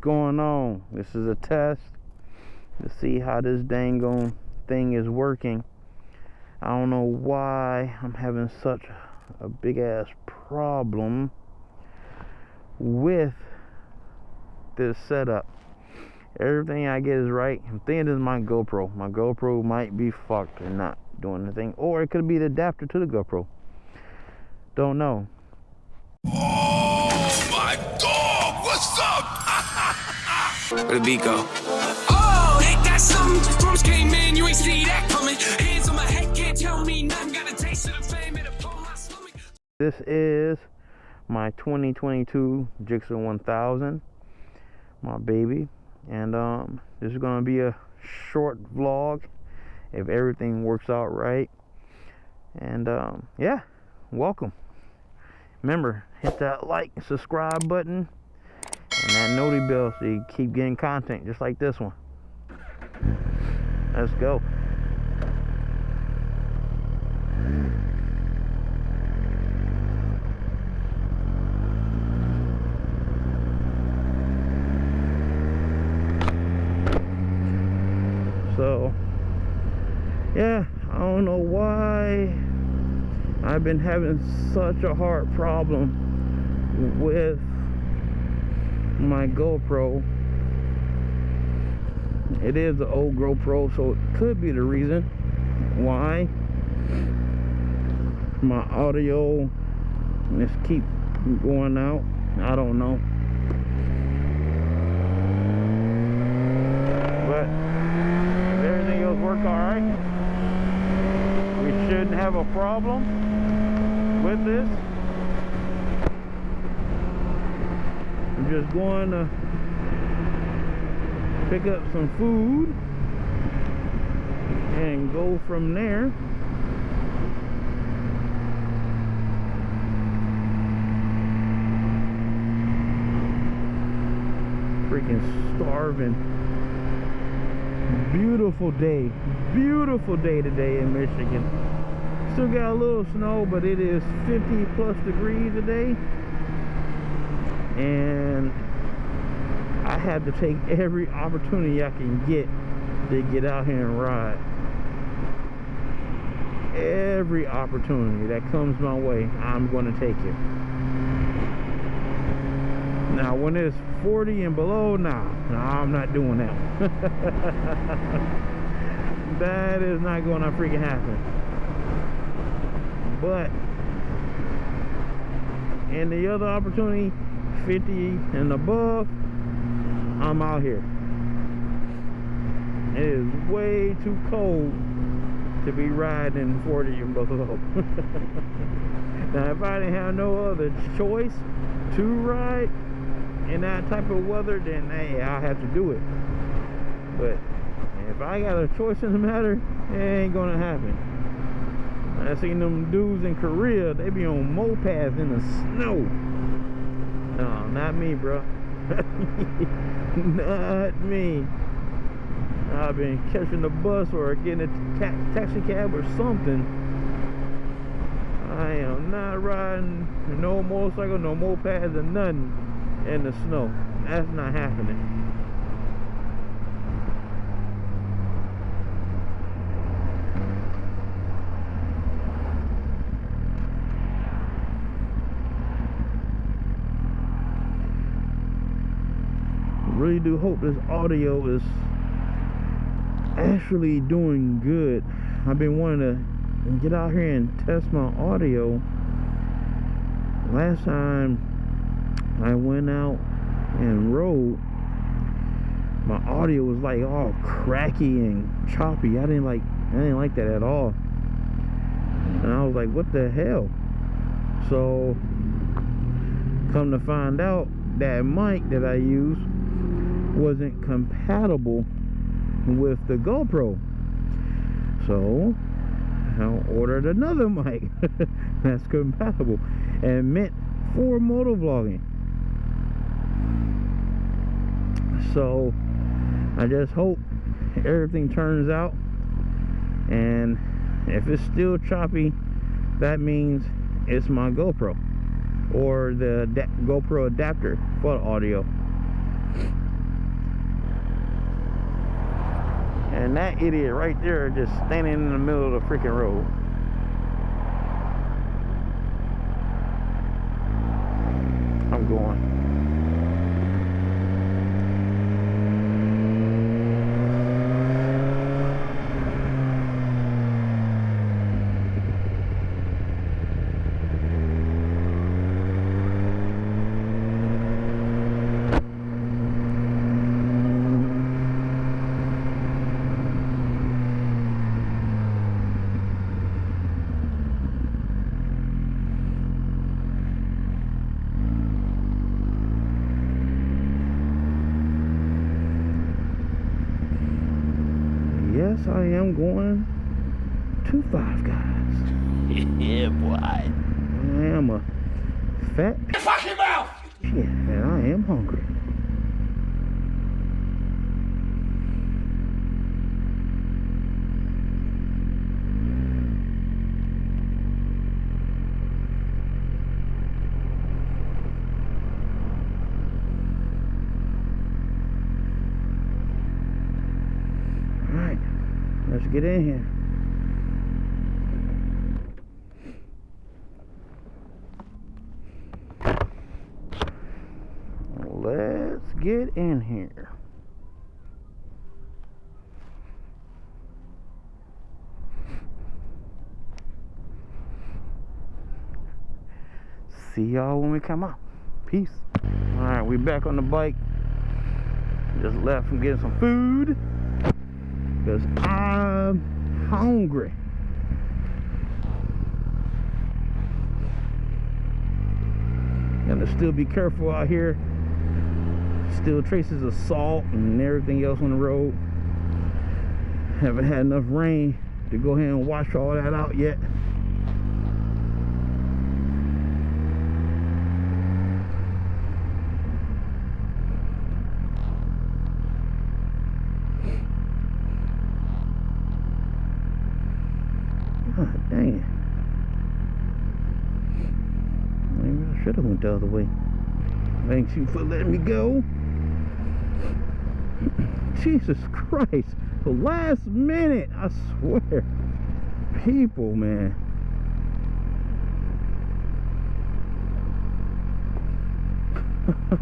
going on? This is a test to see how this dangon thing is working. I don't know why I'm having such a big ass problem with this setup. Everything I get is right. I'm thinking this is my GoPro. My GoPro might be fucked and not doing anything or it could be the adapter to the GoPro. Don't know Where the beat go? Oh, ain't that something? Drums came in, you ain't see that coming. Hands on my head, can't tell me nothing. Got a taste of the fame, it upon my stomach. this is my 2022 Jigsaw 1000 my baby and um this is gonna be a short vlog if everything works out right and um yeah welcome remember hit that like subscribe button and that noti bell so you keep getting content just like this one. Let's go. So yeah i don't know why i've been having such a hard problem with my gopro. It is an old gopro so it could be the reason why my audio just keep going out. I don't know. But if everything else work all right we shouldn't have a problem with this i'm just going to pick up some food and go from there. Freaking starving. Beautiful day. Beautiful day today in michigan. Still got a little snow but it is 50 plus degrees today and i had to take every opportunity i can get to get out here and ride. Every opportunity that comes my way i'm going to take it. Now when it's 40 and below nah, nah i'm not doing that that is not going to freaking happen. But and the other opportunity 50 and above i'm out here it is way too cold to be riding 40 and below now if i didn't have no other choice to ride in that type of weather, then hey, I'll have to do it. But if I got a choice in the matter, it ain't gonna happen. I seen them dudes in Korea, they be on mopeds in the snow. No, not me, bro. not me. I've been catching the bus or getting a ta taxi cab or something. I am not riding no motorcycle, no mopeds or nothing in the snow. That's not happening. Really do hope this audio is actually doing good. I've been wanting to get out here and test my audio. Last time I went out and rode my audio was like all cracky and choppy. I didn't like I didn't like that at all. And I was like what the hell? So come to find out that mic that I use wasn't compatible with the GoPro. So I ordered another mic that's compatible and meant for motovlogging so I just hope everything turns out. And if it's still choppy that means it's my GoPro or the GoPro adapter for the audio And that idiot right there just standing in the middle of the freaking road. I'm going. Yes, I am going to Five Guys. yeah, boy. I am a fat Fucking mouth! shit, and I am hungry. All right, let's get in here. Let's get in here. See y'all when we come out. Peace. All right, we back on the bike. Just left from getting some food because I'm hungry. Gotta still be careful out here. Still traces of salt and everything else on the road. Haven't had enough rain to go ahead and wash all that out yet. God dang it. Maybe I should have went the other way. Thanks you for letting me go. Jesus Christ. The last minute, I swear. People, man.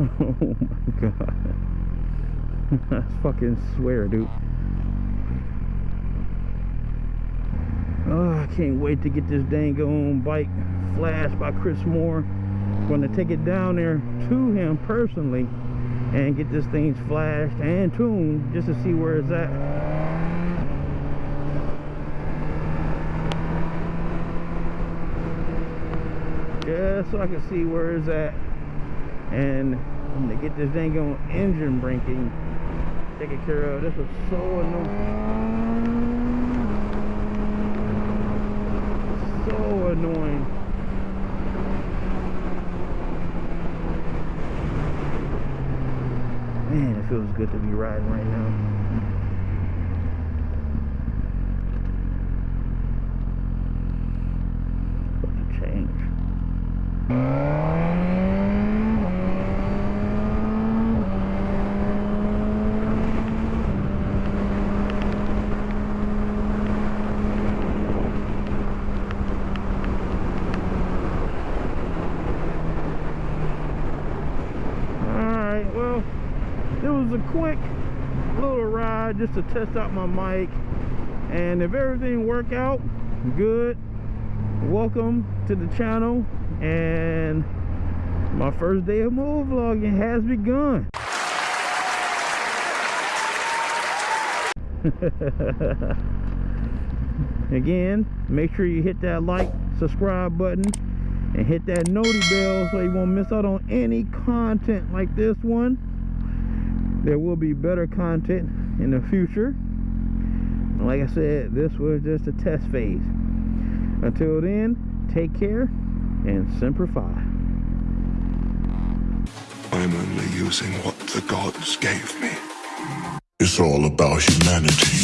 oh my god. I fucking swear, dude. Oh, I can't wait to get this dang on bike flashed by Chris Moore. I'm Gonna take it down there to him personally and get this thing flashed and tuned just to see where it's at. Just so I can see where it's at and I'm going to get this dang on engine braking taken care of. This was so annoying. so annoying. Man, it feels good to be riding right now. Supposed to change. Alright, well, it a quick little ride just to test out my mic. And if everything work out good, welcome to the channel. And my first day of motovlogging has begun. Again, make sure you hit that like, subscribe button, and hit that noti bell so you won't miss out on any content like this one. There will be better content in the future. Like I said, this was just a test phase. Until then, take care and simplify. I'm only using what the gods gave me. It's all about humanity.